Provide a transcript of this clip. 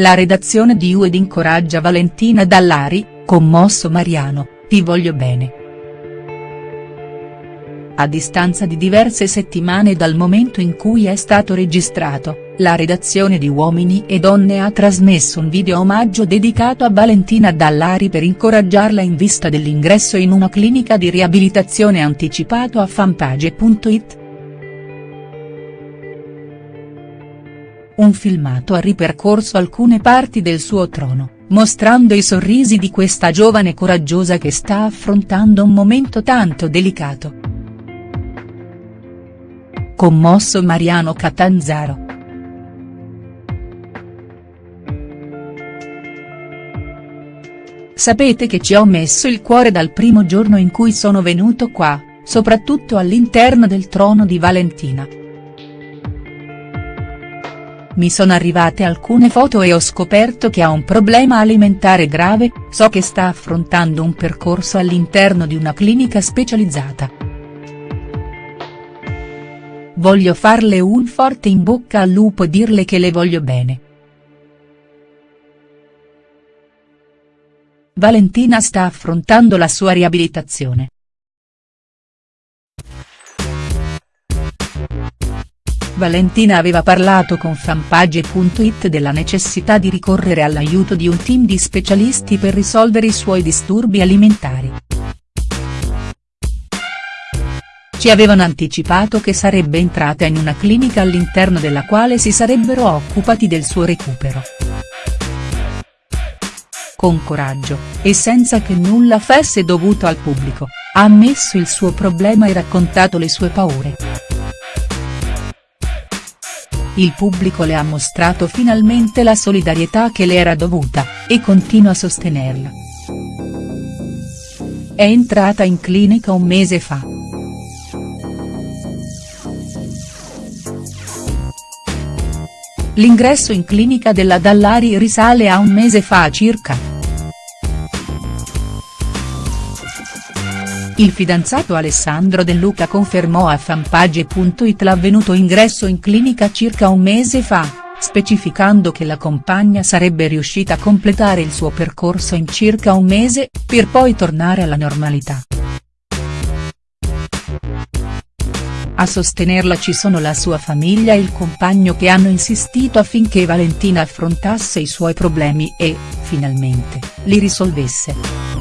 La redazione di UED incoraggia Valentina Dallari, commosso Mariano, ti voglio bene. A distanza di diverse settimane dal momento in cui è stato registrato, la redazione di Uomini e Donne ha trasmesso un video omaggio dedicato a Valentina Dallari per incoraggiarla in vista dell'ingresso in una clinica di riabilitazione anticipato a fanpage.it. Un filmato ha ripercorso alcune parti del suo trono, mostrando i sorrisi di questa giovane coraggiosa che sta affrontando un momento tanto delicato. Commosso Mariano Catanzaro. Sapete che ci ho messo il cuore dal primo giorno in cui sono venuto qua, soprattutto all'interno del trono di Valentina. Mi sono arrivate alcune foto e ho scoperto che ha un problema alimentare grave, so che sta affrontando un percorso all'interno di una clinica specializzata. Voglio farle un forte in bocca al lupo e dirle che le voglio bene. Valentina sta affrontando la sua riabilitazione. Valentina aveva parlato con fanpage.it della necessità di ricorrere all'aiuto di un team di specialisti per risolvere i suoi disturbi alimentari. Ci avevano anticipato che sarebbe entrata in una clinica all'interno della quale si sarebbero occupati del suo recupero. Con coraggio, e senza che nulla fosse dovuto al pubblico, ha ammesso il suo problema e raccontato le sue paure. Il pubblico le ha mostrato finalmente la solidarietà che le era dovuta, e continua a sostenerla. È entrata in clinica un mese fa. L'ingresso in clinica della Dallari risale a un mese fa circa. Il fidanzato Alessandro De Luca confermò a fanpage.it l'avvenuto ingresso in clinica circa un mese fa, specificando che la compagna sarebbe riuscita a completare il suo percorso in circa un mese, per poi tornare alla normalità. A sostenerla ci sono la sua famiglia e il compagno che hanno insistito affinché Valentina affrontasse i suoi problemi e, finalmente, li risolvesse.